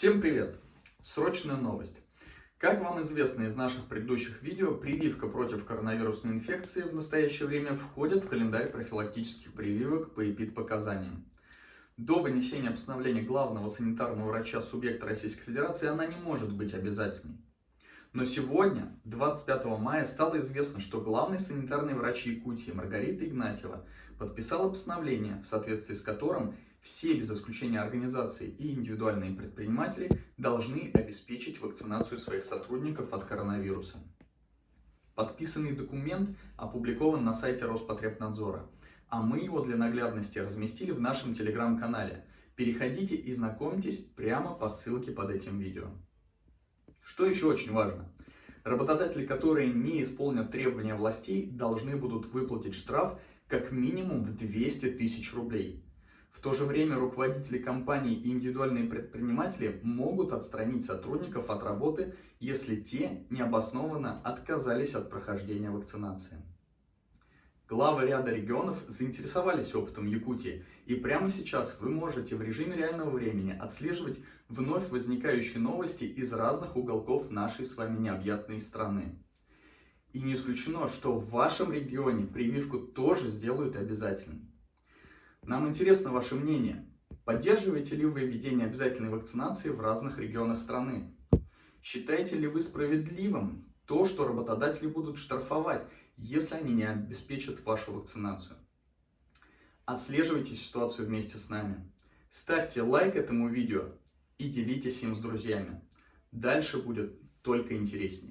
Всем привет! Срочная новость. Как вам известно из наших предыдущих видео, прививка против коронавирусной инфекции в настоящее время входит в календарь профилактических прививок по эпид-показаниям. До вынесения постановления главного санитарного врача субъекта Российской Федерации она не может быть обязательной. Но сегодня, 25 мая, стало известно, что главный санитарный врач Якутии Маргарита Игнатьева подписала постановление, в соответствии с которым все без исключения организации и индивидуальные предприниматели должны обеспечить вакцинацию своих сотрудников от коронавируса. Подписанный документ опубликован на сайте Роспотребнадзора, а мы его для наглядности разместили в нашем телеграм-канале. Переходите и знакомьтесь прямо по ссылке под этим видео. Что еще очень важно? Работодатели, которые не исполнят требования властей, должны будут выплатить штраф как минимум в 200 тысяч рублей. В то же время руководители компаний и индивидуальные предприниматели могут отстранить сотрудников от работы, если те необоснованно отказались от прохождения вакцинации. Главы ряда регионов заинтересовались опытом Якутии, и прямо сейчас вы можете в режиме реального времени отслеживать вновь возникающие новости из разных уголков нашей с вами необъятной страны. И не исключено, что в вашем регионе прививку тоже сделают обязательной. Нам интересно ваше мнение. Поддерживаете ли вы введение обязательной вакцинации в разных регионах страны? Считаете ли вы справедливым то, что работодатели будут штрафовать, если они не обеспечат вашу вакцинацию? Отслеживайте ситуацию вместе с нами. Ставьте лайк этому видео и делитесь им с друзьями. Дальше будет только интереснее.